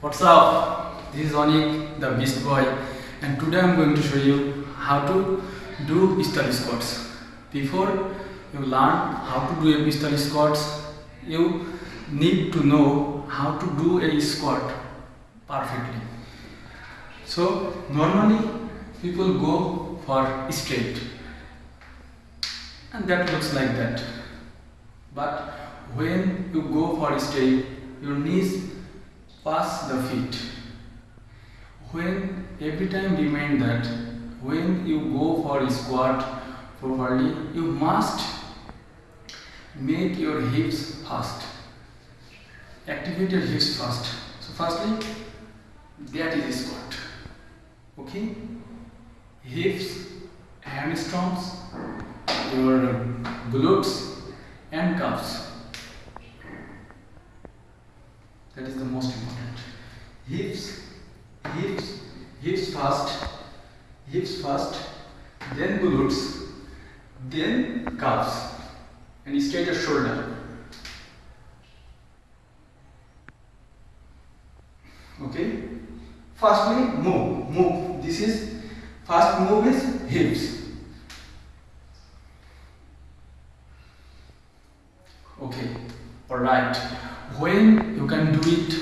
What's up? This is Onik, the Beast Boy, and today I'm going to show you how to do pistol squats. Before you learn how to do a pistol squats, you need to know how to do a squat perfectly. So normally people go for straight, and that looks like that. But when you go for straight, your knees pass the feet. When every time remind that when you go for a squat properly, you must make your hips fast. Activate your hips first. So firstly, that is squat. Okay? Hips, hamstrings, your glutes and calves. That is the most important. Hips, hips, hips first, hips first, then glutes, then calves, and straight your shoulder. Okay. Firstly, move, move. This is first move is hips. Okay. All right. When you can do it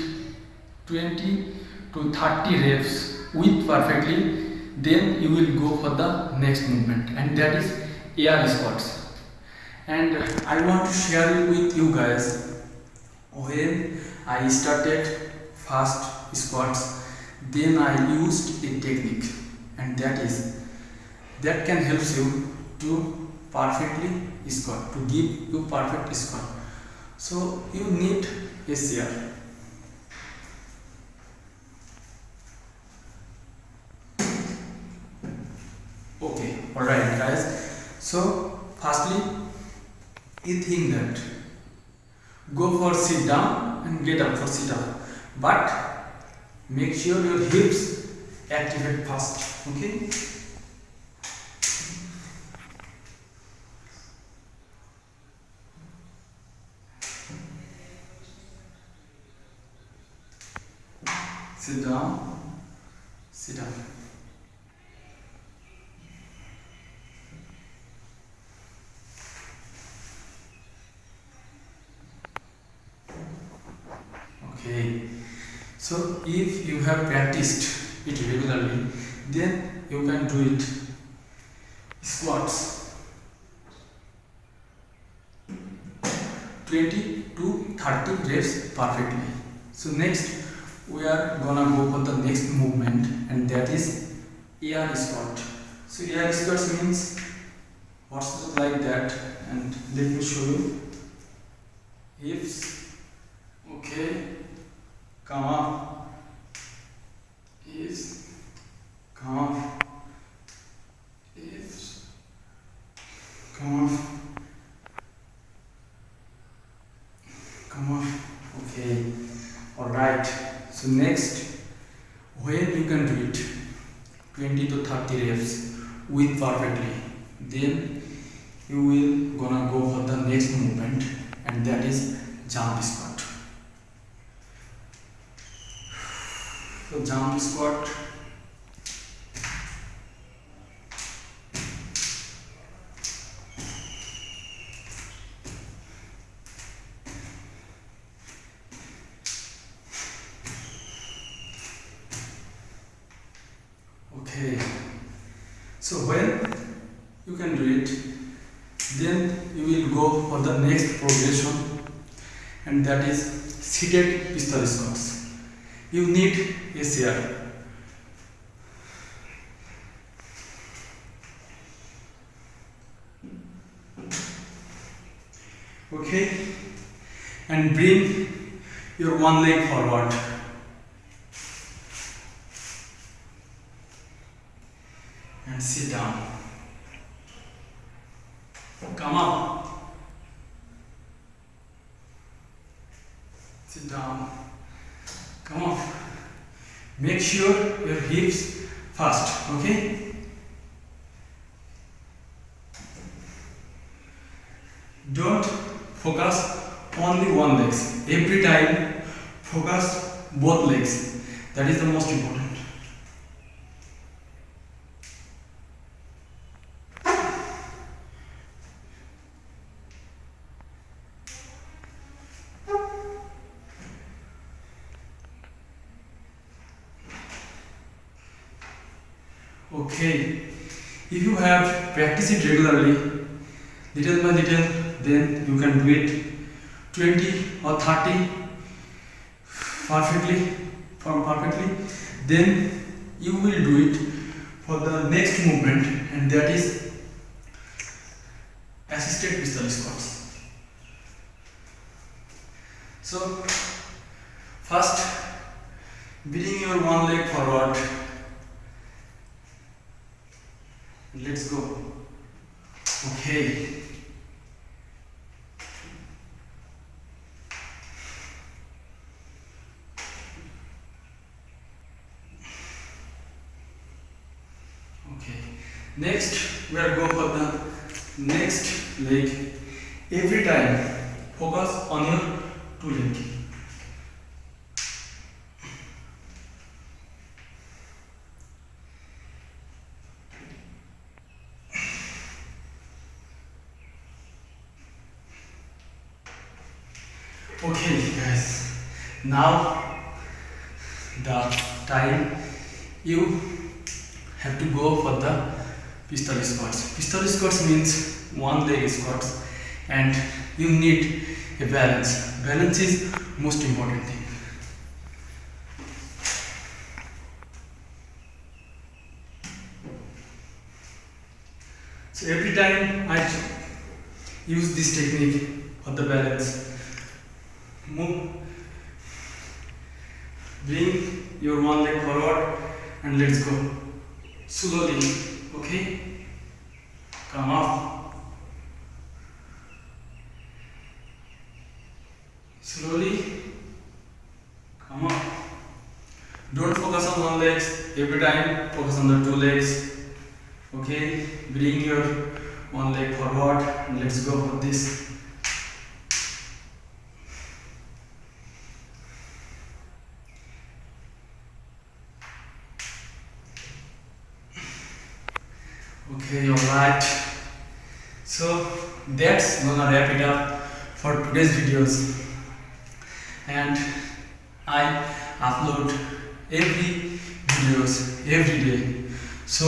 20 to 30 reps with perfectly, then you will go for the next movement, and that is air squats. And I want to share with you guys when I started fast squats, then I used a technique, and that is that can help you to perfectly squat to give you perfect squat. So you need a chair. Okay, alright guys. So firstly you think that go for sit down and get up for sit up. But make sure your hips activate first. Okay? Sit down, sit down. Okay, so if you have practiced it regularly, then you can do it squats 20 to 30 reps perfectly. So next we are gonna go for the next movement and that is air squat. So air squat means what's like that and let me show you. Hips, okay, come up, hips, come up, hips, come up, come up, okay, alright. So next, when you can do it 20 to 30 reps with perfectly, then you will gonna go for the next movement and that is jump squat. So jump squat. Okay. So when you can do it, then you will go for the next progression and that is seated pistol squats. You need a chair. Okay, and bring your one leg forward. And sit down. Come up. Sit down. Come up. Make sure your hips fast, okay? Don't focus only one legs. Every time focus both legs. That is the most important. Okay, if you have practiced it regularly, little by little, then you can do it 20 or 30 perfectly, from perfectly. Then you will do it for the next movement, and that is assisted pistol squats. So, first, bring your one leg forward let's go. Okay. Okay. Next we are going for the next leg. Every time focus on your two leg okay guys. Now the time. You have to go for the pistol squats. Pistol squats means one leg squats and you need a balance. Balance is most important thing. So every time i use this technique for the balance move. Bring your one leg forward and let's go. Slowly okay? Come up. Slowly. Come up. Don't focus on one leg every time. Focus on the two legs okay? Bring your one leg forward and let's go for this okay all right so that's gonna wrap it up for today's videos. And i upload every videos every day. So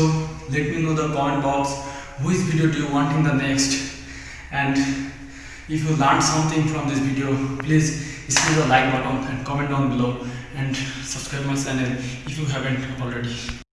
let me know the comment box which video do you want in the next? And if you learned something from this video please hit the like button and comment down below and subscribe my channel if you haven't already